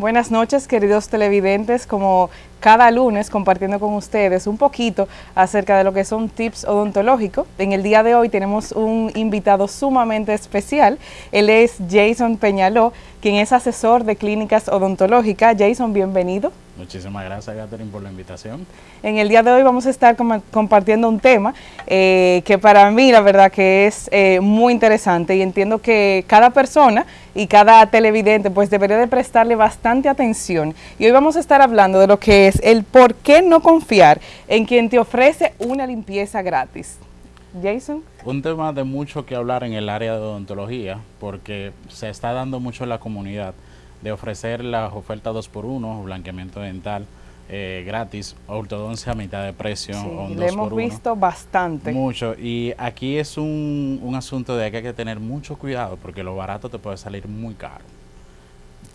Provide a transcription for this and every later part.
Buenas noches, queridos televidentes, como cada lunes compartiendo con ustedes un poquito acerca de lo que son tips odontológicos. En el día de hoy tenemos un invitado sumamente especial. Él es Jason Peñaló, quien es asesor de clínicas odontológicas. Jason, bienvenido. Muchísimas gracias, Catherine, por la invitación. En el día de hoy vamos a estar compartiendo un tema eh, que para mí la verdad que es eh, muy interesante y entiendo que cada persona y cada televidente pues debería de prestarle bastante atención. Y hoy vamos a estar hablando de lo que es el por qué no confiar en quien te ofrece una limpieza gratis. Jason. Un tema de mucho que hablar en el área de odontología porque se está dando mucho en la comunidad de ofrecer las ofertas 2x1, blanqueamiento dental eh, gratis, ortodoncia a mitad de precio. Sí, lo hemos visto bastante. Mucho, y aquí es un, un asunto de que hay que tener mucho cuidado porque lo barato te puede salir muy caro.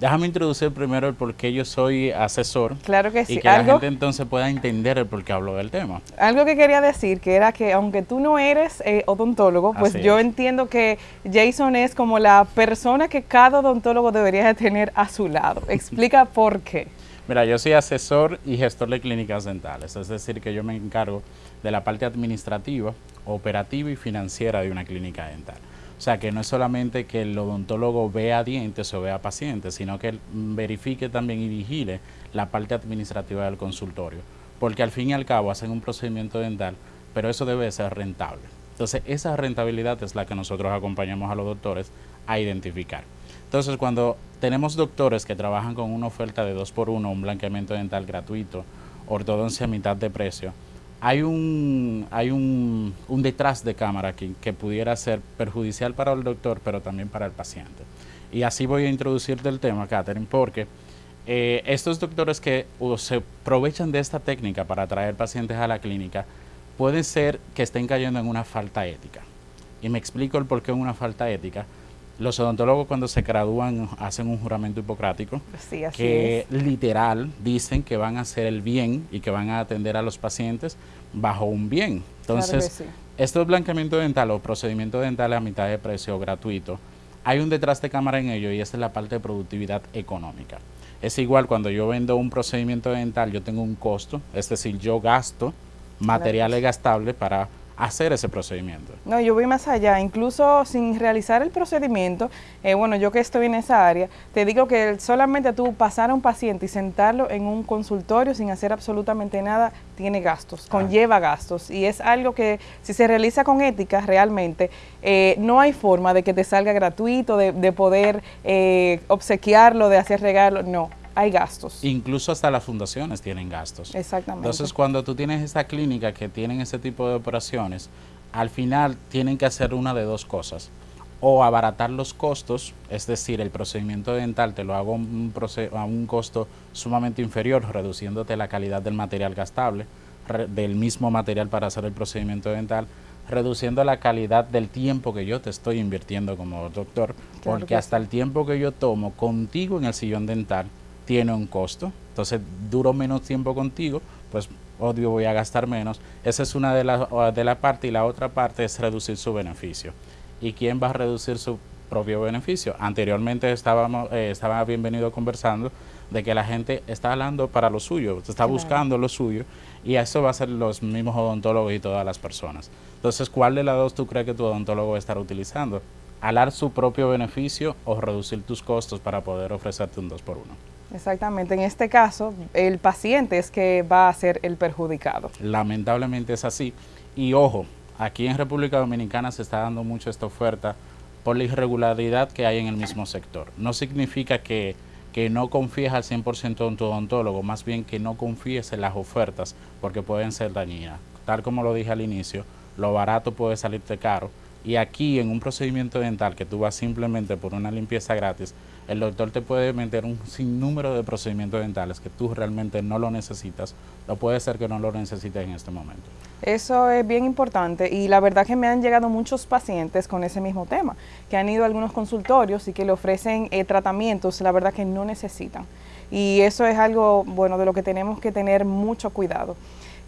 Déjame introducir primero el por qué yo soy asesor. Claro que sí. Y que la gente entonces pueda entender el por qué hablo del tema. Algo que quería decir, que era que aunque tú no eres eh, odontólogo, pues yo entiendo que Jason es como la persona que cada odontólogo debería de tener a su lado. Explica por qué. Mira, yo soy asesor y gestor de clínicas dentales, es decir, que yo me encargo de la parte administrativa, operativa y financiera de una clínica dental. O sea, que no es solamente que el odontólogo vea dientes o vea pacientes, sino que verifique también y vigile la parte administrativa del consultorio. Porque al fin y al cabo hacen un procedimiento dental, pero eso debe ser rentable. Entonces, esa rentabilidad es la que nosotros acompañamos a los doctores a identificar. Entonces, cuando tenemos doctores que trabajan con una oferta de 2 por 1 un blanqueamiento dental gratuito, ortodoncia a mitad de precio, hay un, hay un, detrás de cámara aquí que pudiera ser perjudicial para el doctor, pero también para el paciente. Y así voy a introducirte el tema, Catherine, porque eh, estos doctores que se aprovechan de esta técnica para traer pacientes a la clínica, pueden ser que estén cayendo en una falta ética. Y me explico el por qué una falta ética los odontólogos cuando se gradúan hacen un juramento hipocrático que literal dicen que van a hacer el bien y que van a atender a los pacientes bajo un bien. Entonces, esto es blanqueamiento dental o procedimiento dental a mitad de precio gratuito, hay un detrás de cámara en ello y esa es la parte de productividad económica. Es igual cuando yo vendo un procedimiento dental, yo tengo un costo, es decir, yo gasto materiales gastables para hacer ese procedimiento. No, yo voy más allá, incluso sin realizar el procedimiento, eh, bueno, yo que estoy en esa área, te digo que solamente tú pasar a un paciente y sentarlo en un consultorio sin hacer absolutamente nada, tiene gastos, ah. conlleva gastos, y es algo que si se realiza con ética realmente, eh, no hay forma de que te salga gratuito, de, poder eh, obsequiarlo, de hacer regalo, no hay gastos. Incluso hasta las fundaciones tienen gastos. Exactamente. Entonces, cuando tú tienes esta clínica que tienen ese tipo de operaciones, al final tienen que hacer una de dos cosas. O abaratar los costos, es decir, el procedimiento dental te lo hago un a un costo sumamente inferior, reduciéndote la calidad del material gastable, del mismo material para hacer el procedimiento dental, reduciendo la calidad del tiempo que yo te estoy invirtiendo como doctor, porque hasta el tiempo que yo tomo contigo en el sillón dental, tiene un costo, entonces duro menos tiempo contigo, pues obvio voy a gastar menos. Esa es una de las de la parte y la otra parte es reducir su beneficio. ¿Y quién va a reducir su propio beneficio? Anteriormente estábamos, eh, estaba bienvenido conversando de que la gente está hablando para lo suyo, está buscando lo suyo y eso va a ser los mismos odontólogos y todas las personas. Entonces, ¿cuál de las dos tú crees que tu odontólogo va a estar utilizando? ¿Alar su propio beneficio o reducir tus costos para poder ofrecerte un 2 por 1 Exactamente, en este caso el paciente es que va a ser el perjudicado. Lamentablemente es así. Y ojo, aquí en República Dominicana se está dando mucho esta oferta por la irregularidad que hay en el mismo sector. No significa que, que no confíes al 100% en tu odontólogo, más bien que no confíes en las ofertas porque pueden ser dañinas. Tal como lo dije al inicio, lo barato puede salirte caro. Y aquí en un procedimiento dental que tú vas simplemente por una limpieza gratis, el doctor te puede meter un sinnúmero de procedimientos dentales que tú realmente no lo necesitas, o puede ser que no lo necesites en este momento. Eso es bien importante y la verdad que me han llegado muchos pacientes con ese mismo tema, que han ido a algunos consultorios y que le ofrecen eh, tratamientos, la verdad que no necesitan. Y eso es algo, bueno, de lo que tenemos que tener mucho cuidado.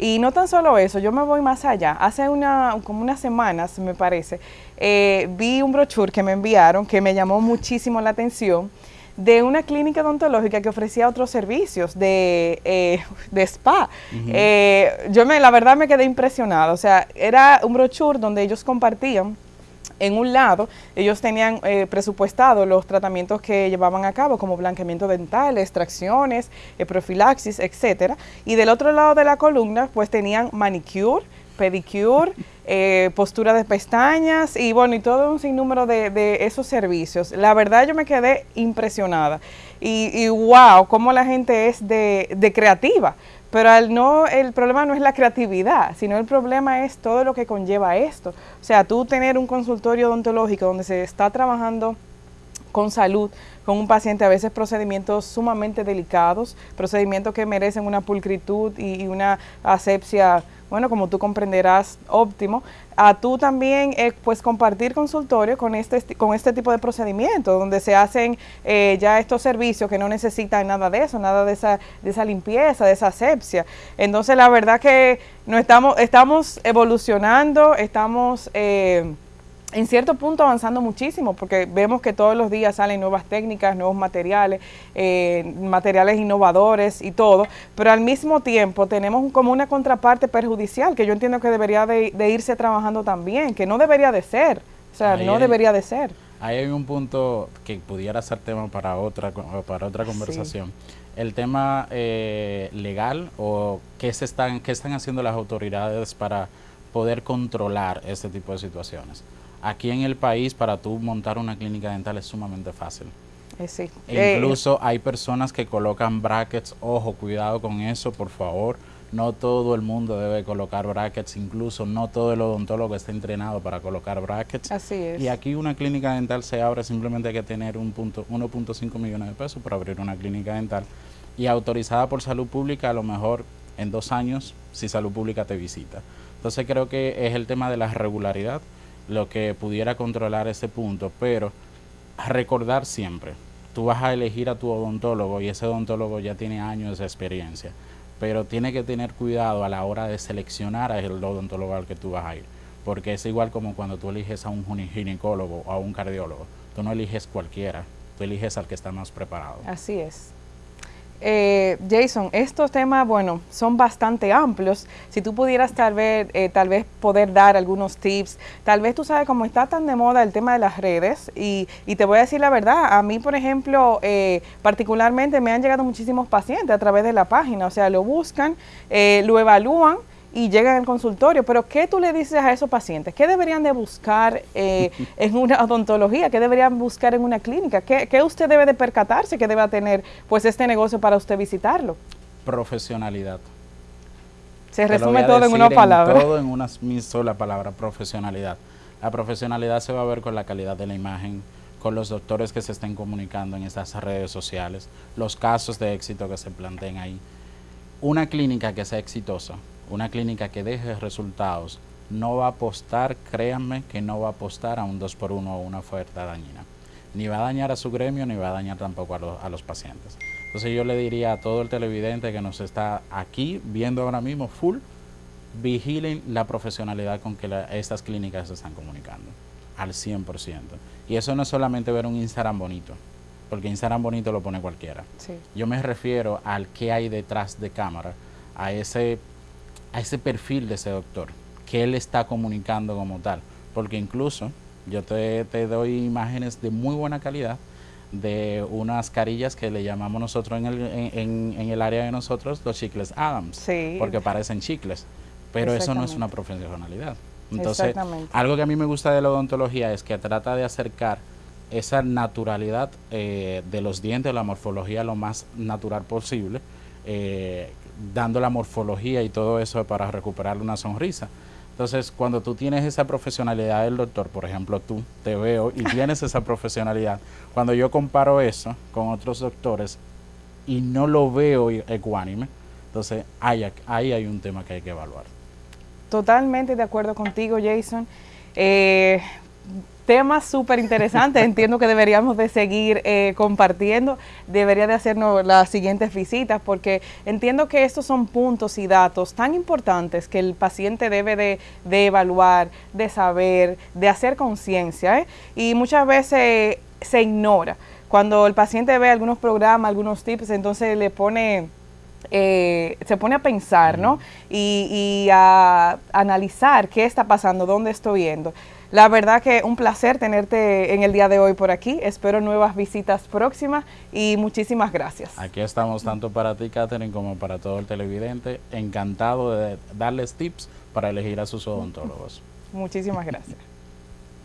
Y no tan solo eso, yo me voy más allá. Hace una, como unas semanas, me parece, eh, vi un brochure que me enviaron que me llamó muchísimo la atención de una clínica odontológica que ofrecía otros servicios de, eh, de spa. Eh, yo me, la verdad me quedé impresionada, o sea, era un brochure donde ellos compartían en un lado, ellos tenían eh, presupuestado los tratamientos que llevaban a cabo, como blanqueamiento dental, extracciones, profilaxis, etcétera. Y del otro lado de la columna, pues tenían manicure, pedicure, eh, postura de pestañas y bueno, y todo un sinnúmero de, esos servicios. La verdad yo me quedé impresionada y, wow, cómo la gente es de, creativa. Pero no, el problema no es la creatividad, sino el problema es todo lo que conlleva esto. O sea, tú tener un consultorio odontológico donde se está trabajando con salud, con un paciente, a veces procedimientos sumamente delicados, procedimientos que merecen una pulcritud y una asepsia bueno, como tú comprenderás, óptimo, a tú también eh, pues compartir consultorio con este, con este tipo de procedimientos, donde se hacen eh, ya estos servicios que no necesitan nada de eso, nada de esa, de esa limpieza, de esa asepsia. Entonces, la verdad que no estamos, estamos evolucionando, estamos... Eh, en cierto punto avanzando muchísimo, porque vemos que todos los días salen nuevas técnicas, nuevos materiales, eh, materiales innovadores y todo, pero al mismo tiempo tenemos como una contraparte perjudicial que yo entiendo que debería de, irse trabajando también, que no debería de ser, o sea, no debería de ser. Ahí hay un punto que pudiera ser tema para otra, para otra conversación. El tema eh, legal o qué, se están, qué están haciendo las autoridades para poder controlar este tipo de situaciones. Aquí en el país, para tú montar una clínica dental es sumamente fácil. Eh, sí. E incluso hay personas que colocan brackets, ojo, cuidado con eso, por favor. No todo el mundo debe colocar brackets, incluso no todo el odontólogo está entrenado para colocar brackets. Así es. Y aquí una clínica dental se abre, simplemente hay que tener un punto 1.5 millones de pesos para abrir una clínica dental y autorizada por salud pública a lo mejor en dos años si salud pública te visita. Entonces creo que es el tema de la regularidad lo que pudiera controlar ese punto, pero recordar siempre, tú vas a elegir a tu odontólogo y ese odontólogo ya tiene años de experiencia, pero tiene que tener cuidado a la hora de seleccionar al odontólogo al que tú vas a ir, porque es igual como cuando tú eliges a un ginecólogo o a un cardiólogo, tú no eliges cualquiera, tú eliges al que está más preparado. Así es. Eh, Jason, estos temas, bueno, son bastante amplios. Si tú pudieras tal vez, eh, tal vez poder dar algunos tips, tal vez tú sabes cómo está tan de moda el tema de las redes y, te voy a decir la verdad, a mí, por ejemplo, eh, particularmente me han llegado muchísimos pacientes a través de la página, o sea, lo buscan, lo evalúan y llegan al consultorio. Pero ¿qué tú le dices a esos pacientes? ¿Qué deberían de buscar eh, en una odontología? ¿Qué deberían buscar en una clínica? ¿Qué, usted debe de percatarse que deba tener pues este negocio para usted visitarlo? Profesionalidad. Se resume todo en una palabra. todo en una sola palabra, profesionalidad. La profesionalidad se va a ver con la calidad de la imagen, con los doctores que se estén comunicando en estas redes sociales, los casos de éxito que se planteen ahí. Una clínica que sea exitosa una clínica que deje resultados no va a apostar, créanme que no va a apostar a un 2 por 1 o una oferta dañina. Ni va a dañar a su gremio, ni va a dañar tampoco a, los pacientes. Entonces yo le diría a todo el televidente que nos está aquí viendo ahora mismo full, vigilen la profesionalidad con que estas clínicas se están comunicando, al 100%. Y eso no es solamente ver un Instagram bonito, porque Instagram bonito lo pone cualquiera. Yo me refiero al que hay detrás de cámara, a ese a ese perfil de ese doctor, que él está comunicando como tal. Porque incluso yo te, doy imágenes de muy buena calidad de unas carillas que le llamamos nosotros en el, en, en el área de nosotros los chicles Adams, porque parecen chicles, pero eso no es una profesionalidad. Entonces, algo que a mí me gusta de la odontología es que trata de acercar esa naturalidad eh, de los dientes, la morfología lo más natural posible, eh, dando la morfología y todo eso para recuperar una sonrisa. Entonces, cuando tú tienes esa profesionalidad del doctor, por ejemplo, tú te veo y tienes esa profesionalidad, cuando yo comparo eso con otros doctores y no lo veo ecuánime, entonces ahí, ahí hay un tema que hay que evaluar. Totalmente de acuerdo contigo, Jason. Eh, temas súper interesantes, entiendo que deberíamos de seguir eh, compartiendo, debería de hacernos las siguientes visitas, porque entiendo que estos son puntos y datos tan importantes que el paciente debe de, evaluar, de saber, de hacer conciencia, ¿eh? y muchas veces se ignora cuando el paciente ve algunos programas, algunos tips, entonces le pone eh, se pone a pensar, ¿no? Y, a analizar qué está pasando, dónde estoy yendo. La verdad que un placer tenerte en el día de hoy por aquí. Espero nuevas visitas próximas y muchísimas gracias. Aquí estamos tanto para ti, Catherine, como para todo el televidente. Encantado de darles tips para elegir a sus odontólogos. Muchísimas gracias.